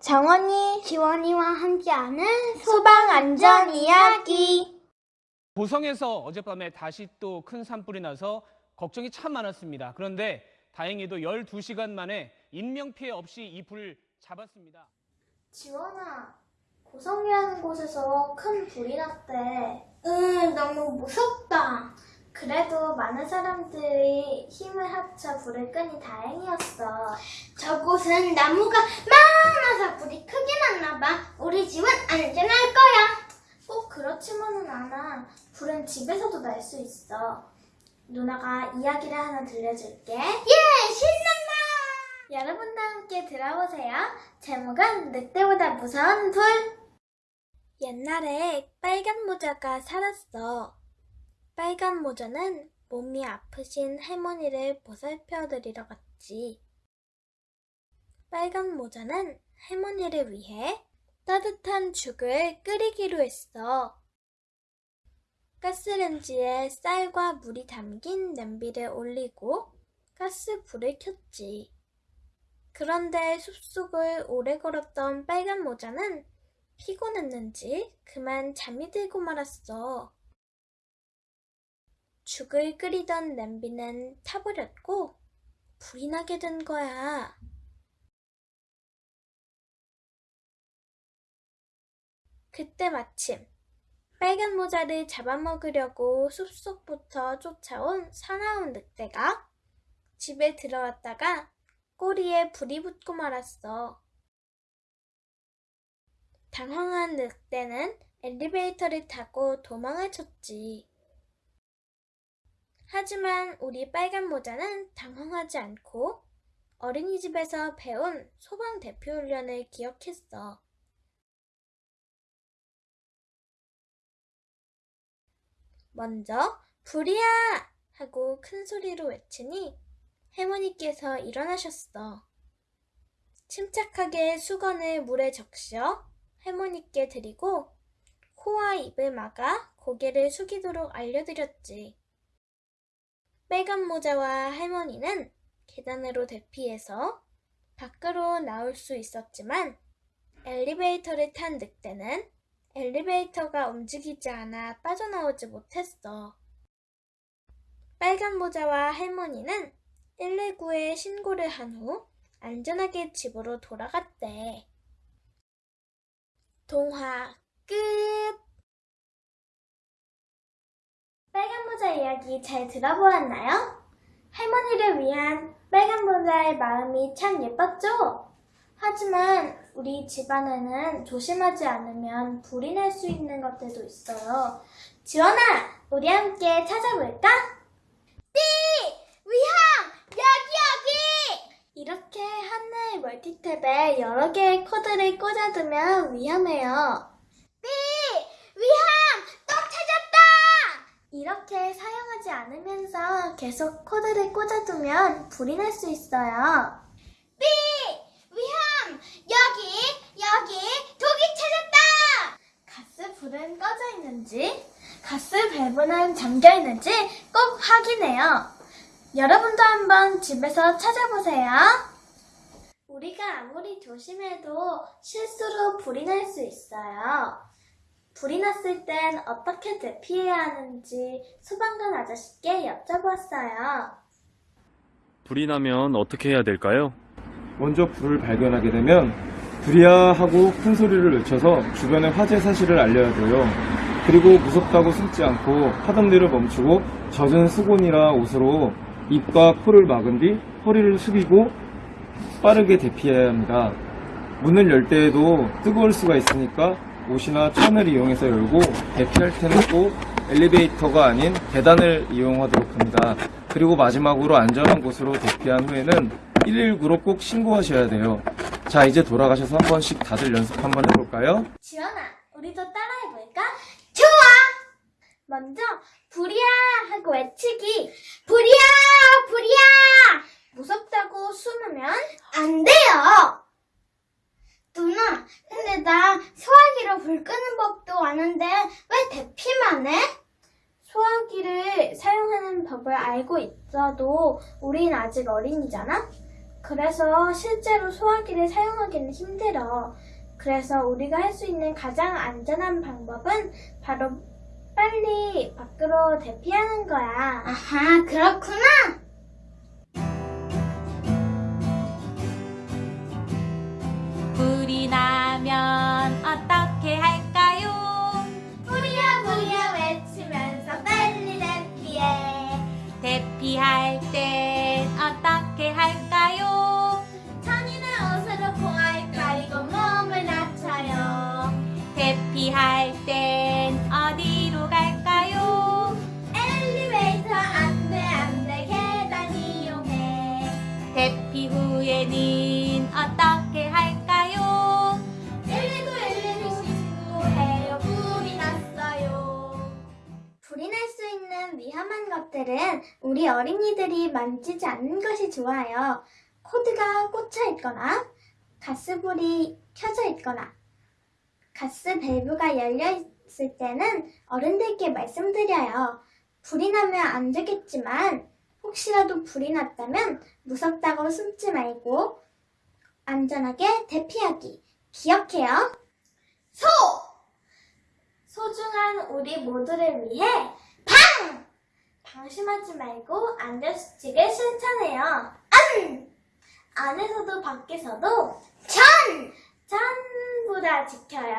정원이, 지원이와 함께하는 소방 안전 이야기. 고성에서 어젯밤에 다시 또 큰 산불이 나서 걱정이 참 많았습니다. 그런데 다행히도 12시간 만에 인명피해 없이 이 불을 잡았습니다. 지원아, 고성이라는 곳에서 큰 불이 났대. 응, 너무 무섭다. 그래도 많은 사람들이 힘을 합쳐 불을 끄니 다행이었어. 저곳은 나무가 많아서 불이 크게 났나 봐. 우리 집은 안전할 거야. 꼭 그렇지만은 않아. 불은 집에서도 날 수 있어. 누나가 이야기를 하나 들려줄게. 예, 신난다. 여러분과 함께 들어보세요. 제목은 늑대보다 무서운 불. 옛날에 빨간 모자가 살았어. 빨간 모자는 몸이 아프신 할머니를 보살펴 드리러 갔지. 빨간 모자는 할머니를 위해 따뜻한 죽을 끓이기로 했어. 가스렌지에 쌀과 물이 담긴 냄비를 올리고 가스 불을 켰지. 그런데 숲속을 오래 걸었던 빨간 모자는 피곤했는지 그만 잠이 들고 말았어. 죽을 끓이던 냄비는 타버렸고 불이 나게 된 거야. 그때 마침 빨간 모자를 잡아먹으려고 숲속부터 쫓아온 사나운 늑대가 집에 들어왔다가 꼬리에 불이 붙고 말았어. 당황한 늑대는 엘리베이터를 타고 도망을 쳤지. 하지만 우리 빨간 모자는 당황하지 않고 어린이집에서 배운 소방 대표 훈련을 기억했어. 먼저 불이야! 하고 큰 소리로 외치니 할머니께서 일어나셨어. 침착하게 수건을 물에 적셔 할머니께 드리고 코와 입을 막아 고개를 숙이도록 알려드렸지. 빨간 모자와 할머니는 계단으로 대피해서 밖으로 나올 수 있었지만 엘리베이터를 탄 늑대는 엘리베이터가 움직이지 않아 빠져나오지 못했어. 빨간 모자와 할머니는 119에 신고를 한 후 안전하게 집으로 돌아갔대. 동화 끝! 빨간 모자 이야기 잘 들어보았나요? 할머니를 위한 빨간 모자의 마음이 참 예뻤죠? 하지만 우리 집안에는 조심하지 않으면 불이 날 수 있는 것들도 있어요. 지원아, 우리 함께 찾아볼까? 네! 위험! 여기 여기! 이렇게 하나의 멀티탭에 여러 개의 코드를 꽂아두면 위험해요. 네, 위험! 또 찾았다! 이렇게 사용하지 않으면서 계속 코드를 꽂아두면 불이 날 수 있어요. 네, 위험! 여기, 여기, 독이 찾았다! 가스 불은 꺼져 있는지, 가스 밸브는 잠겨 있는지 꼭 확인해요. 여러분도 한번 집에서 찾아보세요. 우리가 아무리 조심해도 실수로 불이 날 수 있어요. 불이 났을 땐 어떻게 대피해야 하는지 소방관 아저씨께 여쭤봤어요. 불이 나면 어떻게 해야 될까요? 먼저 불을 발견하게 되면 불이야 하고 큰 소리를 외쳐서 주변에 화재 사실을 알려야 돼요. 그리고 무섭다고 숨지 않고 하던 대로 멈추고 젖은 수건이나 옷으로 입과 코를 막은 뒤 허리를 숙이고 빠르게 대피해야 합니다. 문을 열 때에도 뜨거울 수가 있으니까 옷이나 천을 이용해서 열고 대피할 때는 꼭 엘리베이터가 아닌 계단을 이용하도록 합니다. 그리고 마지막으로 안전한 곳으로 대피한 후에는 119로 꼭 신고하셔야 돼요. 자, 이제 돌아가셔서 한 번씩 다들 연습 한번 해볼까요? 지연아, 우리도 따라해볼까? 좋아! 먼저 불이야 하고 외치기. 불이야! 불이야! 무섭다고 숨으면 안 돼요! 누나, 근데 나 소화기로 불 끄는 법도 아는데 왜 해? 소화기를 사용하는 법을 알고 있어도 우린 아직 어린이잖아? 그래서 실제로 소화기를 사용하기는 힘들어. 그래서 우리가 할 수 있는 가장 안전한 방법은 바로 빨리 밖으로 대피하는 거야. 아하, 그렇구나. 대피 후에는 어떻게 할까요? 119, 119 신고해요. 불이 났어요. 불이 날 수 있는 위험한 것들은 우리 어린이들이 만지지 않는 것이 좋아요. 코드가 꽂혀 있거나, 가스불이 켜져 있거나, 가스 밸브가 열려 있을 때는 어른들께 말씀드려요. 불이 나면 안 되겠지만, 혹시라도 불이 났다면 무섭다고 숨지 말고, 안전하게 대피하기. 기억해요. 소! 소중한 우리 모두를 위해 방! 방심하지 말고 안전수칙을 실천해요. 안! 안에서도 밖에서도 전! 전부 다 지켜요.